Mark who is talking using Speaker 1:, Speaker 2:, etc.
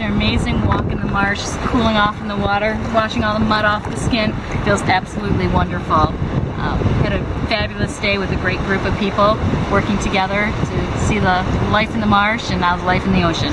Speaker 1: after an amazing walk in the marsh, cooling off in the water, washing all the mud off the skin. Feels absolutely wonderful. Um, had a fabulous day with a great group of people working together to see the life in the marsh and now the life in the ocean.